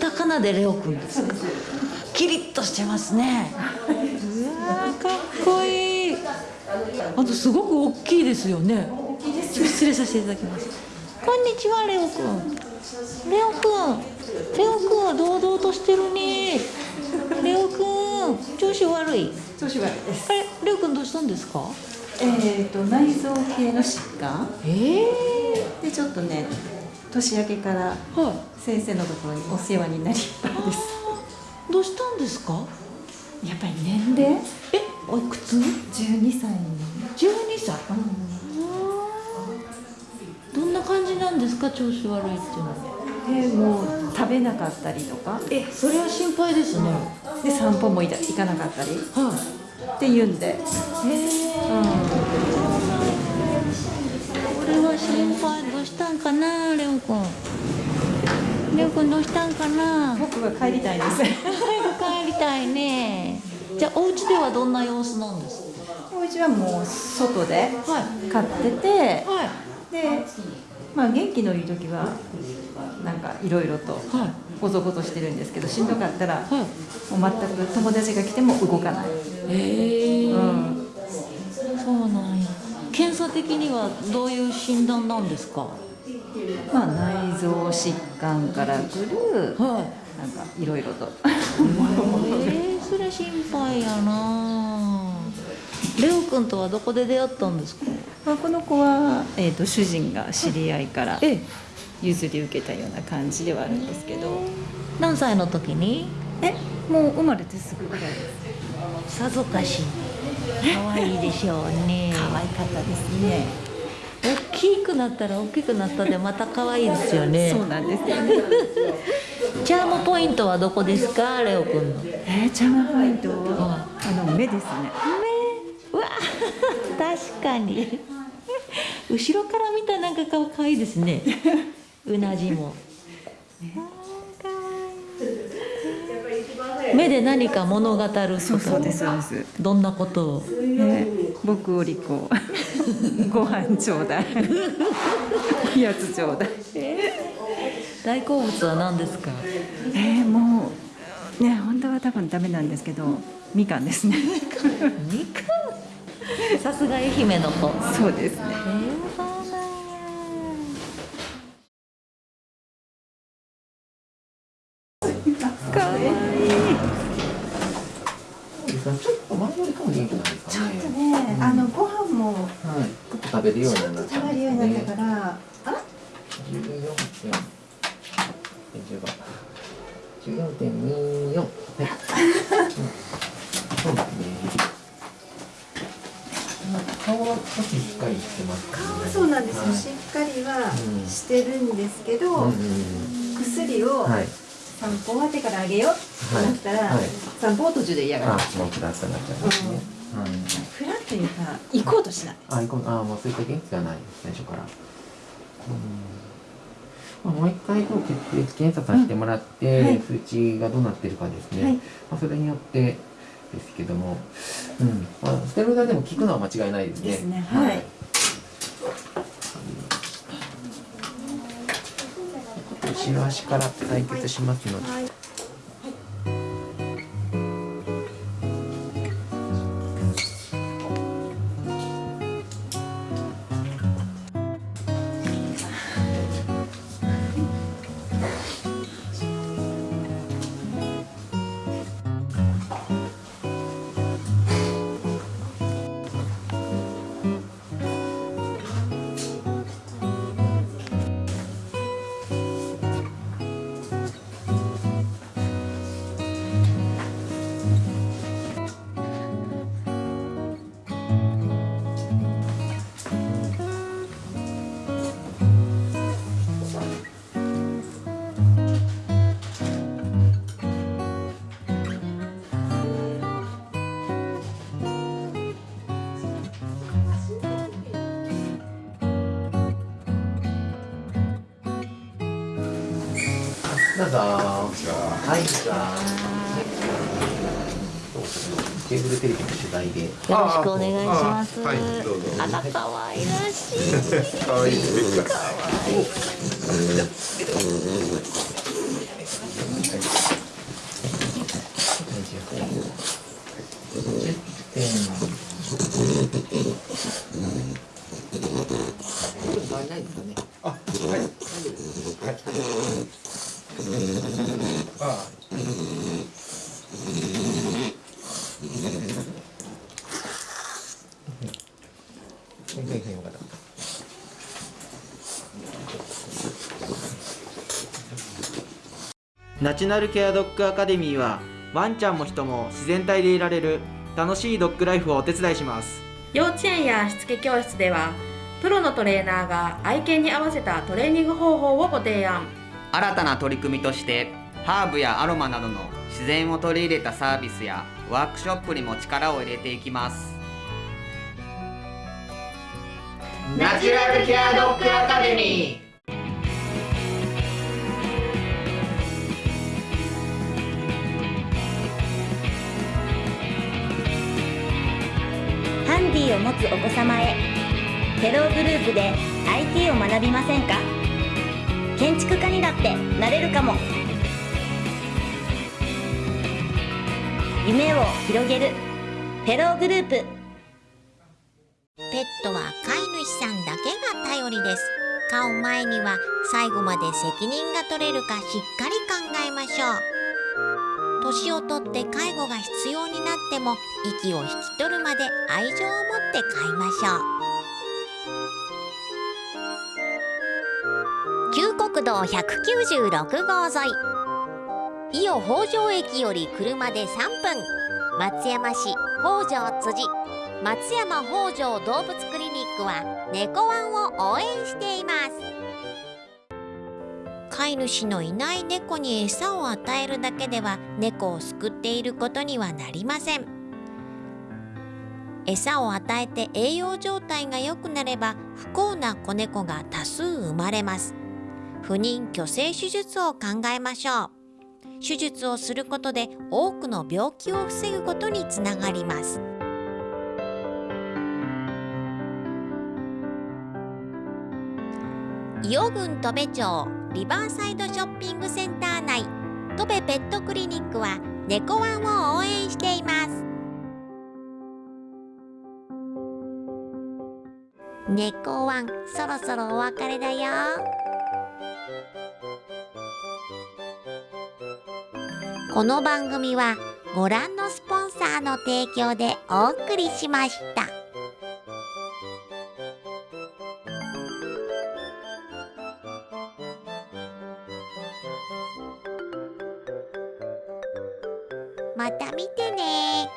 タカナでレオくんですか？キリッとしてますね。うわーかっこいい。あとすごく大きいですよね。失礼させていただきます。こんにちはレオくんレオくんレオくんは堂々としてるね。レオくん調子悪い？調子悪いです。あれレオくんどうしたんですか？えっ、と内臓系の疾患。ええでちょっとね年明けからはい。先生のところにお世話になりっぱいです。どうしたんですか？やっぱり年齢？えおいくつ？12歳12歳？どんな感じなんですか？調子悪いっていうのは。でもう食べなかったりとか。えそれは心配ですね。で散歩も行行かなかったり。っはい。て言うんで、へえこれは心配どうしたんかなレオくんレオくんどうしたんかな。僕は帰りたいです。帰りたいね。じゃあお家ではどんな様子なんですお家はもう外でかはい。飼っててはい。でまあ元気のいい時はなんかいろいろとはい。ごぞごぞしてるんですけどしんどかったらはい。もう全く友達が来ても動かない、へえ、うん、査的にはどういう診断なんですか？まあ内臓疾患からくるはい。なんかいろいろと。えー、それ心配やなレオ君とはどこで出会ったんですか？まあこの子は、えー、と主人が知り合いからえ。譲り受けたような感じではあるんですけど。何歳の時に？えもう生まれてすぐぐらいです。さぞかし可愛いでしょうね。可愛かったですね。大きくなったら大きくなったでまた可愛いですよね。そうなんです。よねチャームポイントはどこですか？レオ君の。えー、チャームポイントは？あの目ですね。うわ。確かに。後ろから見たらなんか顔可愛いですね。うなじも 目で何か物語るそうそうですそうです。どんなことを？ね、僕お利口ご飯ちょうだい。やつちょうだい。大好物は何ですか？えー、もうね本当は多分ダメなんですけどみかんですね。みかん？さすが愛媛の子。そうですね。えー、食べるようになった食べるようになったからあ十四点。十五。十四点二四。はい。うんそうですね。顔は少ししっかりしてます、ね。顔はそうなんですよ、はいしっかりはうんしてるんですけど、うんうん薬を。散歩終わってからあげようってなったら、はいはい散歩を途中で嫌があ、るもうなっちゃいますね。はい。フラッというか行こうとしないあ、いこあ、もうそういった元気がない最初から。うん。まあ、もう一回こう血液検査させてもらって、うんはい数値がどうなってるかですね。はいまあ、それによってですけども、うん。まあ、ステロイドでも効くのは間違いないですね。ですねはい後ろ足から採血しますので。はいどうぞはい。ケーブルテレビの取材でよろしくお願い。しますはい。どうぞあら可愛い。らしい。可愛い。可愛い。10点。ない。ですかね。ナチュラルケアドッグアカデミーはワンちゃんも人も自然体でいられる楽しいドッグライフをお手伝いします。幼稚園やしつけ教室ではプロのトレーナーが愛犬に合わせたトレーニング方法をご提案。新たな取り組みとしてハーブやアロマなどの自然を取り入れたサービスやワークショップにも力を入れていきます。ナチュラルケアドッグアカデミーハンディを持つお子様へ。フェローグループで IT を学びませんか？建築家にだってなれるかも。夢を広げる。フェローグループ。ペットは飼い主さんだけが頼りです。飼う前には最後まで責任が取れるかしっかり考えましょう。年をとって介護が必要になっても息を引き取るまで愛情を持って飼いましょう。旧国道196号沿い。伊予北条駅より車で3分。松山市北条辻。松山北条動物クリニックは猫ワンを応援しています。飼い主のいない猫に餌を与えるだけでは猫を救っていることにはなりません。餌を与えて栄養状態が良くなれば不幸な子猫が多数生まれます。不妊去勢手術を考えましょう。手術をすることで多くの病気を防ぐことにつながります。伊予郡戸部町リバーサイドショッピングセンター内。戸部ペットクリニックは猫ワンを応援しています。猫ワンそろそろお別れだよ。この番組はご覧のスポンサーの提供でお送りしました。また見てね。